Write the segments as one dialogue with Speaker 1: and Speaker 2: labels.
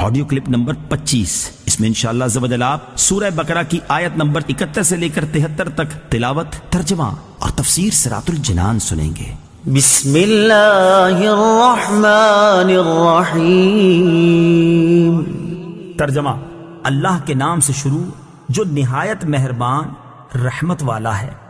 Speaker 1: Audio clip number 25 इसमें इंशाल्लाह जबदल आप सूरह बकरा की आयत नंबर इकहत्तर से लेकर तिहत्तर तक तिलावत तर्जमा और तफसीर सरातुल जनान सुनेंगे।
Speaker 2: बिस्मिल्लाहिर्रहमानिर्रहीम।
Speaker 1: तर्जमा अल्लाह के नाम से शुरू जो निहायत मेहरबान रहमत वाला है।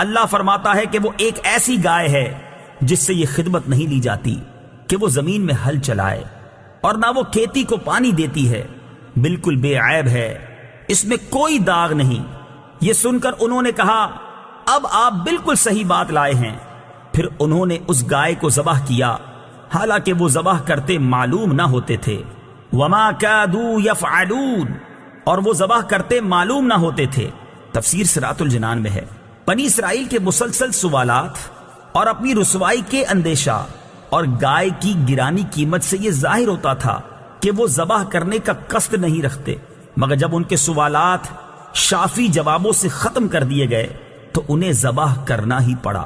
Speaker 1: अल्लाह फरमाता है कि वो एक ऐसी गाय है जिससे ये खिदमत नहीं ली जाती कि वो ज़मीन में हल चलाए और ना वो खेती को पानी देती है। बिल्कुल बेऐब है। इसमें कोई दाग नहीं। ये सुनकर उन्होंने कहा, अब आप बिल्कुल सही बात लाए हैं। फिर उन्होंने उस गाय को जबह किया। हालाँकि वो जबह करते मालूम ना होते थे। वमा कादू यफआलून और वो जबह करते मालूम ना होते थे। तफसीर सरातुल जनान में है। बनी इसराइल के मुसलसल सवालात और अपनी रसवाई के अंदेशा और गाय की गिरानी कीमत से यह जाहिर होता था कि वो जबाह करने का कष्ट नहीं रखते मगर जब उनके सवालात शाफी जवाबों से खत्म कर दिए गए तो उन्हें जबाह करना ही पड़ा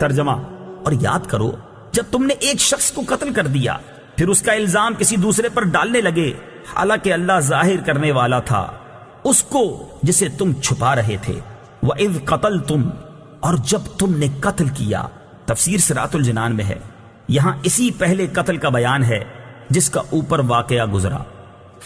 Speaker 1: तर्जमा और याद करो जब तुमने एक शख्स को कत्ल कर दिया फिर उसका इल्जाम किसी दूसरे पर डालने लगे हालांकि अल्लाह जाहिर करने वाला था उसको जिसे तुम छुपा रहे थे वह इव कतल तुम और जब तुमने कत्ल किया तफसीर सरातुल जनान में है यहां इसी पहले कत्ल का बयान है जिसका ऊपर वाकया गुजरा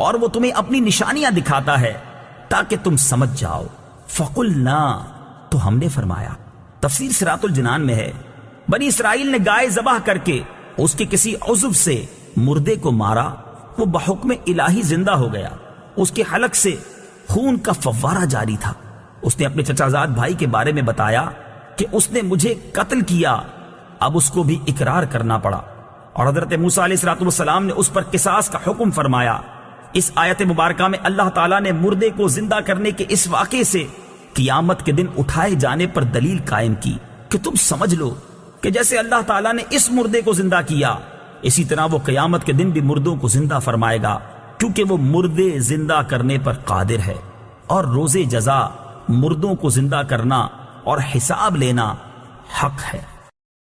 Speaker 1: और वो तुम्हें अपनी निशानियाँ दिखाता है, ताकि तुम समझ जाओ। फकुल ना तो हमने फरमाया तफसीर सिरातुल जनान में है। बनी इसराइल ने गाय जबाह करके उसके किसी उजुब से मुर्दे को मारा, वो बहुक्म इलाही ज़िंदा हो गया। उसके हलक से खून का फव्वारा जारी था। उसने अपने चचाजाद भाई के बारे में बताया कि उसने मुझे कत्ल किया। अब उसको भी इकरार करना पड़ा। और हज़रत मूसा सलाम ने उस पर किसास का हुक्म फरमाया इस आयत मुबारका में अल्लाह ताला ने मुर्दे को ज़िंदा करने के इस वाक़े से कियामत के दिन उठाए जाने पर दलील कायम की कि तुम समझ लो कि जैसे अल्लाह ताला ने इस मुर्दे को ज़िंदा किया, इसी तरह वो कयामत के दिन भी मुर्दों को ज़िंदा फरमाएगा, क्योंकि वो मुर्दे ज़िंदा करने पर कादिर है। और रोज़े जजा मुर्दों को ज़िंदा करना और हिसाब लेना हक है।